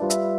Bye.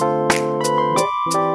You